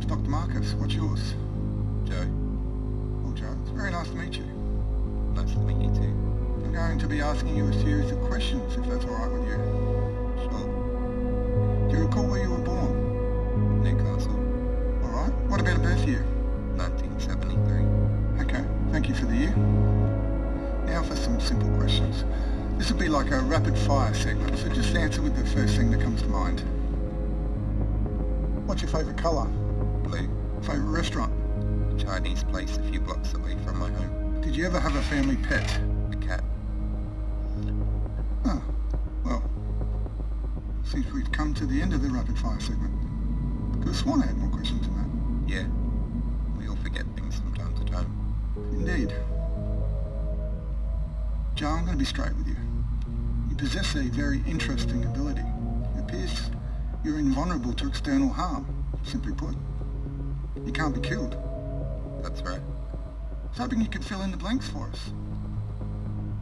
name's Dr. Marcus. What's yours? Joe. Oh, Joe. It's very nice to meet you. Nice to meet you too. I'm going to be asking you a series of questions, if that's all right with you. Sure. Do you recall where you were born? Newcastle. All right. What about a birth year? 1973. Okay. Thank you for the year. Now for some simple questions. This will be like a rapid fire segment, so just answer with the first thing that comes to mind. What's your favourite colour? Blue. Favourite restaurant? Chinese place a few blocks away from my home. Did you ever have a family pet? A cat. Oh, well, seems we've come to the end of the rapid fire segment. Could have sworn I had more questions than that. Yeah. We all forget things from time to time. Indeed. Joe, I'm going to be straight with you. You possess a very interesting ability. It appears you're invulnerable to external harm, simply put. You can't be killed. That's right. I was hoping you could fill in the blanks for us.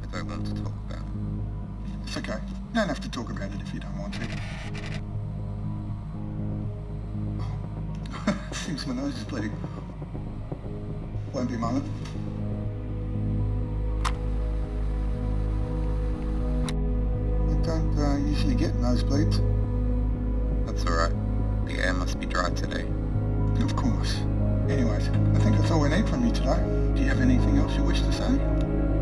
I don't want to talk about it. It's okay. You don't have to talk about it if you don't want to. Seems my nose is bleeding. Won't be a moment. I don't uh, usually get nosebleeds. Do you have anything else you wish to say?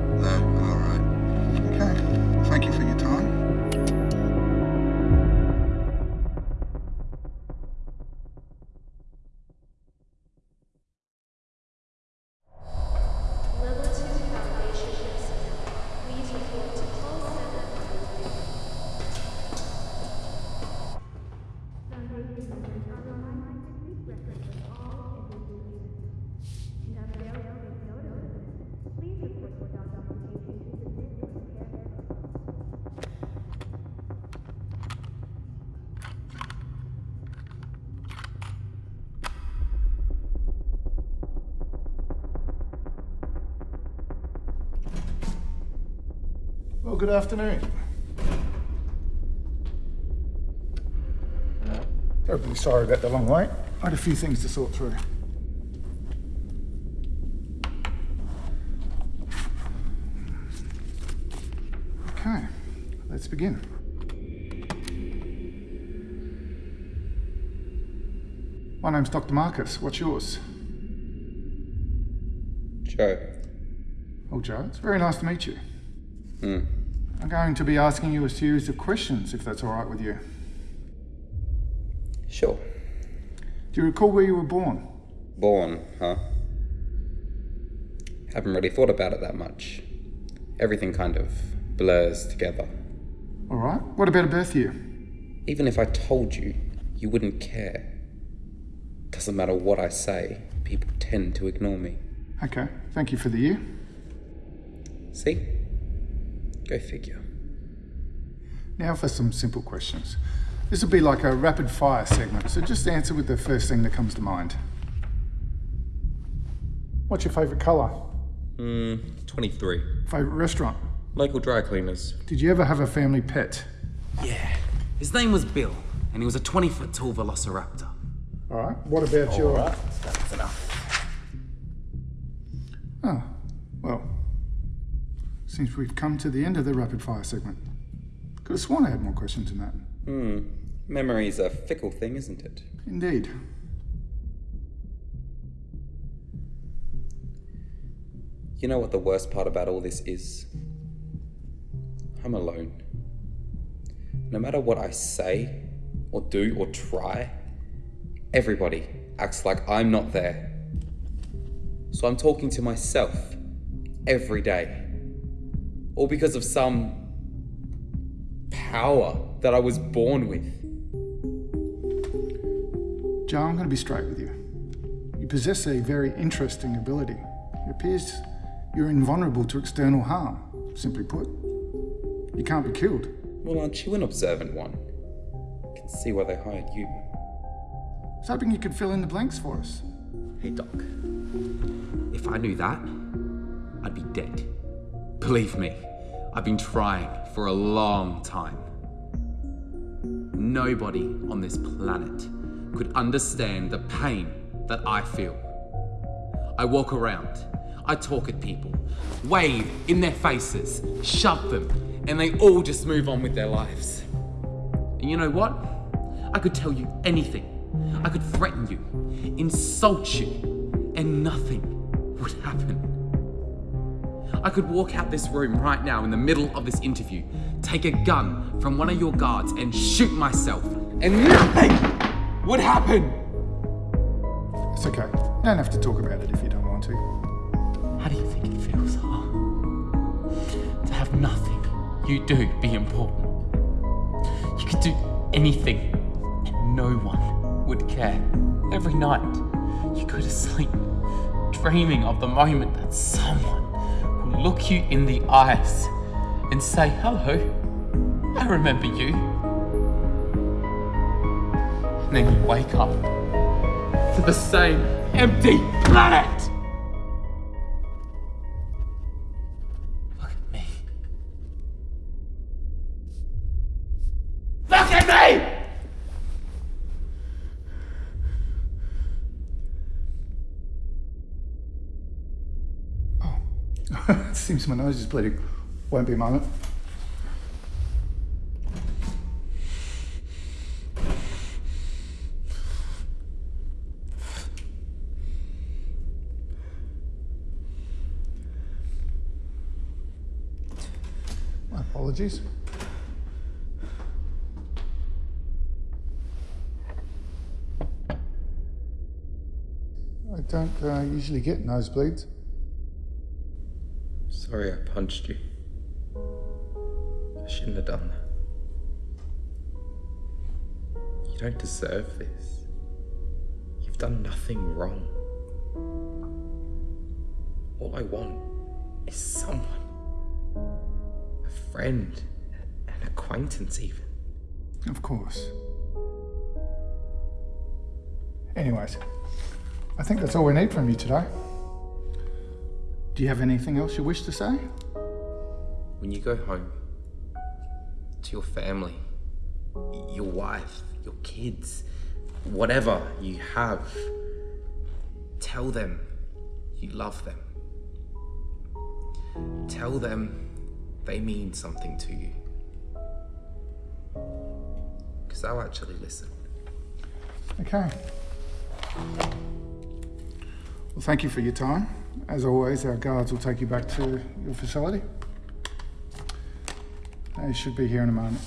Good afternoon. Terribly sorry about the long wait. I had a few things to sort through. Okay, let's begin. My name's Dr. Marcus. What's yours? Joe. Oh, Joe, it's very nice to meet you. Hmm. I'm going to be asking you a series of questions, if that's all right with you. Sure. Do you recall where you were born? Born, huh? Haven't really thought about it that much. Everything kind of blurs together. All right. What about a birth year? Even if I told you, you wouldn't care. Doesn't matter what I say, people tend to ignore me. Okay. Thank you for the year. See? Go figure. Now for some simple questions. This will be like a rapid fire segment, so just answer with the first thing that comes to mind. What's your favourite colour? Hmm, 23. Favourite restaurant? Local dry cleaners. Did you ever have a family pet? Yeah. His name was Bill, and he was a 20 foot tall velociraptor. All right. What about your? That's enough. Seems we've come to the end of the rapid fire segment. Could have sworn I had more questions than that. Hmm. Memory's a fickle thing, isn't it? Indeed. You know what the worst part about all this is? I'm alone. No matter what I say, or do, or try, everybody acts like I'm not there. So I'm talking to myself every day. All because of some power that I was born with. Joe, I'm going to be straight with you. You possess a very interesting ability. It appears you're invulnerable to external harm, simply put. You can't be killed. Well, aren't you an observant one? I can see why they hired you. I was hoping you could fill in the blanks for us. Hey, Doc. If I knew that, I'd be dead. Believe me, I've been trying for a long time. Nobody on this planet could understand the pain that I feel. I walk around, I talk at people, wave in their faces, shove them, and they all just move on with their lives. And you know what? I could tell you anything. I could threaten you, insult you, and nothing would happen. I could walk out this room right now in the middle of this interview, take a gun from one of your guards and shoot myself, and nothing would happen. It's okay. You don't have to talk about it if you don't want to. How do you think it feels, huh? To have nothing you do be important. You could do anything and no one would care. Every night, you go to sleep dreaming of the moment that someone will look you in the eyes and say, Hello, I remember you. And then you wake up to the same empty planet. Seems my nose is bleeding. Won't be a moment. My apologies. I don't uh, usually get nosebleeds. Sorry I punched you. I shouldn't have done that. You don't deserve this. You've done nothing wrong. All I want is someone. A friend, an acquaintance, even. Of course. Anyways, I think that's all we need from you today. Do you have anything else you wish to say? When you go home to your family, your wife, your kids, whatever you have, tell them you love them. Tell them they mean something to you. Because they'll actually listen. Okay. Well, thank you for your time. As always, our guards will take you back to your facility. They should be here in a moment.